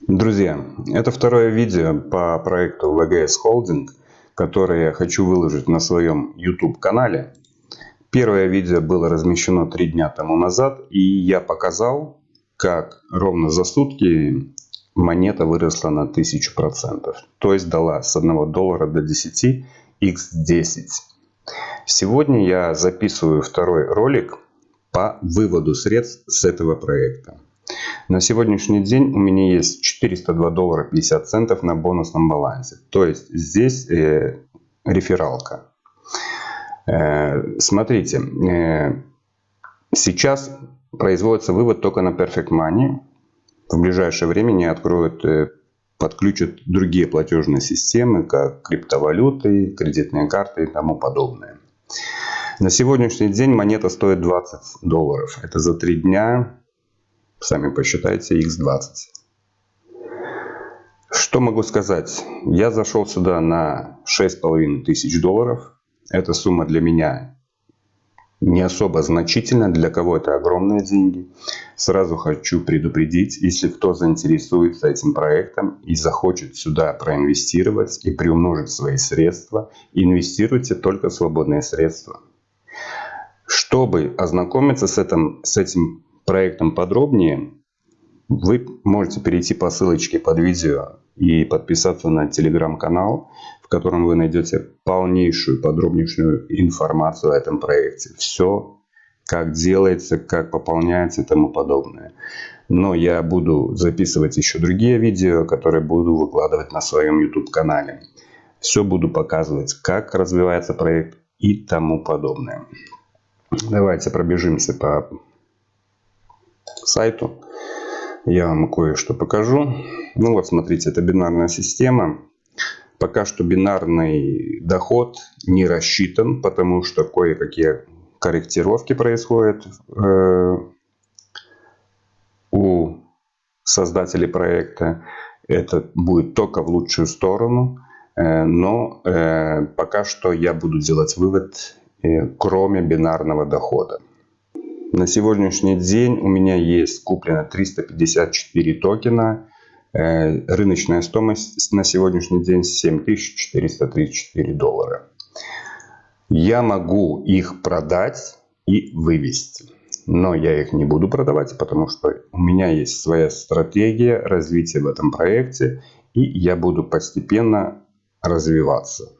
Друзья, это второе видео по проекту VGS Holding, которое я хочу выложить на своем YouTube канале. Первое видео было размещено три дня тому назад, и я показал, как ровно за сутки монета выросла на 1000%. То есть дала с 1 доллара до 10 x10. Сегодня я записываю второй ролик по выводу средств с этого проекта. На сегодняшний день у меня есть 402 доллара 50 центов на бонусном балансе. То есть здесь э, рефералка. Э, смотрите, э, сейчас производится вывод только на Perfect Money. В ближайшее время не откроют, э, подключат другие платежные системы, как криптовалюты, кредитные карты и тому подобное. На сегодняшний день монета стоит 20 долларов. Это за три дня Сами посчитайте x20. Что могу сказать? Я зашел сюда на 6,5 тысяч долларов. Эта сумма для меня не особо значительна. Для кого это огромные деньги. Сразу хочу предупредить, если кто заинтересуется этим проектом и захочет сюда проинвестировать и приумножить свои средства, инвестируйте только свободные средства. Чтобы ознакомиться с этим, с этим проектом подробнее, вы можете перейти по ссылочке под видео и подписаться на телеграм-канал, в котором вы найдете полнейшую, подробнейшую информацию о этом проекте. Все, как делается, как пополняется и тому подобное. Но я буду записывать еще другие видео, которые буду выкладывать на своем YouTube-канале. Все буду показывать, как развивается проект и тому подобное. Давайте пробежимся по сайту. Я вам кое-что покажу. Ну вот, смотрите, это бинарная система. Пока что бинарный доход не рассчитан, потому что кое-какие корректировки происходят э, у создателей проекта. Это будет только в лучшую сторону. Э, но э, пока что я буду делать вывод, э, кроме бинарного дохода. На сегодняшний день у меня есть куплено 354 токена. Э, рыночная стоимость на сегодняшний день 7434 доллара. Я могу их продать и вывести. Но я их не буду продавать, потому что у меня есть своя стратегия развития в этом проекте. И я буду постепенно развиваться.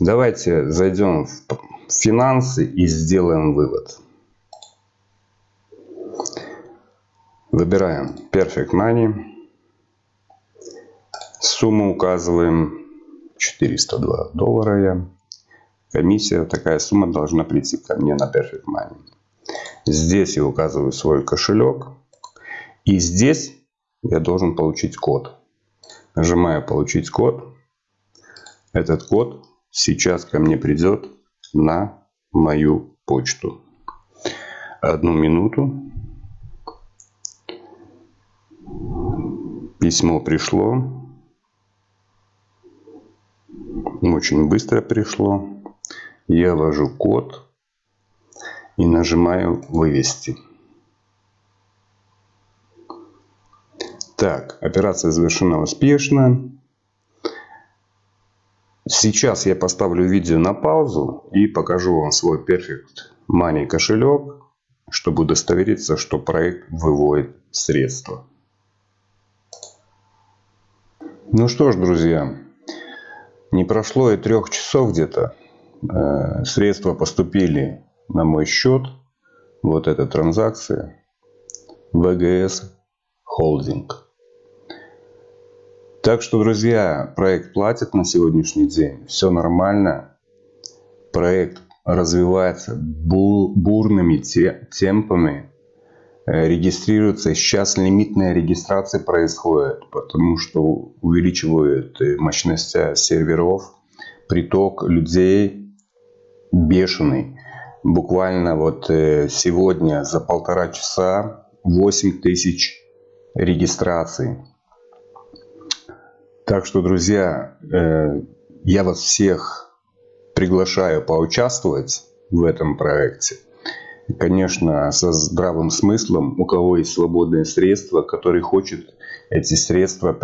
Давайте зайдем в финансы и сделаем вывод. Выбираем Perfect Money. Сумму указываем 402 доллара. Я. Комиссия, такая сумма должна прийти ко мне на Perfect Money. Здесь я указываю свой кошелек. И здесь я должен получить код. Нажимаю получить код. Этот код сейчас ко мне придет на мою почту. Одну минуту. Письмо пришло. Очень быстро пришло. Я ввожу код и нажимаю «Вывести». Так, операция завершена успешно. Сейчас я поставлю видео на паузу и покажу вам свой Perfect Money кошелек, чтобы удостовериться, что проект выводит средства. Ну что ж, друзья, не прошло и трех часов где-то. Э, средства поступили на мой счет. Вот эта транзакция. VGS Holding. Так что, друзья, проект платит на сегодняшний день. Все нормально. Проект развивается бурными темпами. Э, регистрируются. Сейчас лимитная регистрация происходит, потому что увеличивают э, мощности серверов, приток людей бешеный. Буквально вот э, сегодня за полтора часа 8 тысяч регистраций. Так что, друзья, я вас всех приглашаю поучаствовать в этом проекте. Конечно, со здравым смыслом, у кого есть свободные средства, который хочет эти средства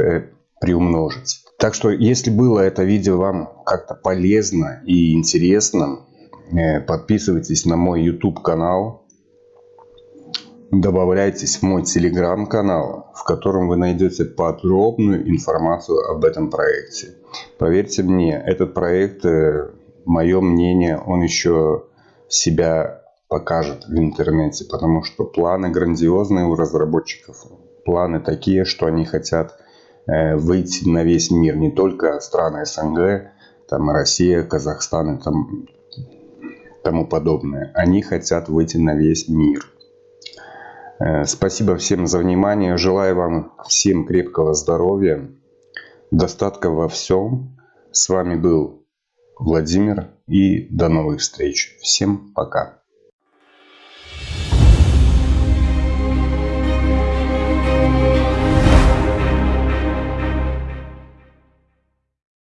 приумножить. Так что, если было это видео вам как-то полезно и интересно, э, подписывайтесь на мой YouTube канал, добавляйтесь в мой телеграм-канал, в котором вы найдете подробную информацию об этом проекте. Поверьте мне, этот проект, э, мое мнение, он еще себя покажет в интернете, потому что планы грандиозные у разработчиков. Планы такие, что они хотят Э, выйти на весь мир, не только страны СНГ, там Россия, Казахстан и там, тому подобное. Они хотят выйти на весь мир. Э, спасибо всем за внимание. Желаю вам всем крепкого здоровья, достатка во всем. С вами был Владимир и до новых встреч. Всем пока.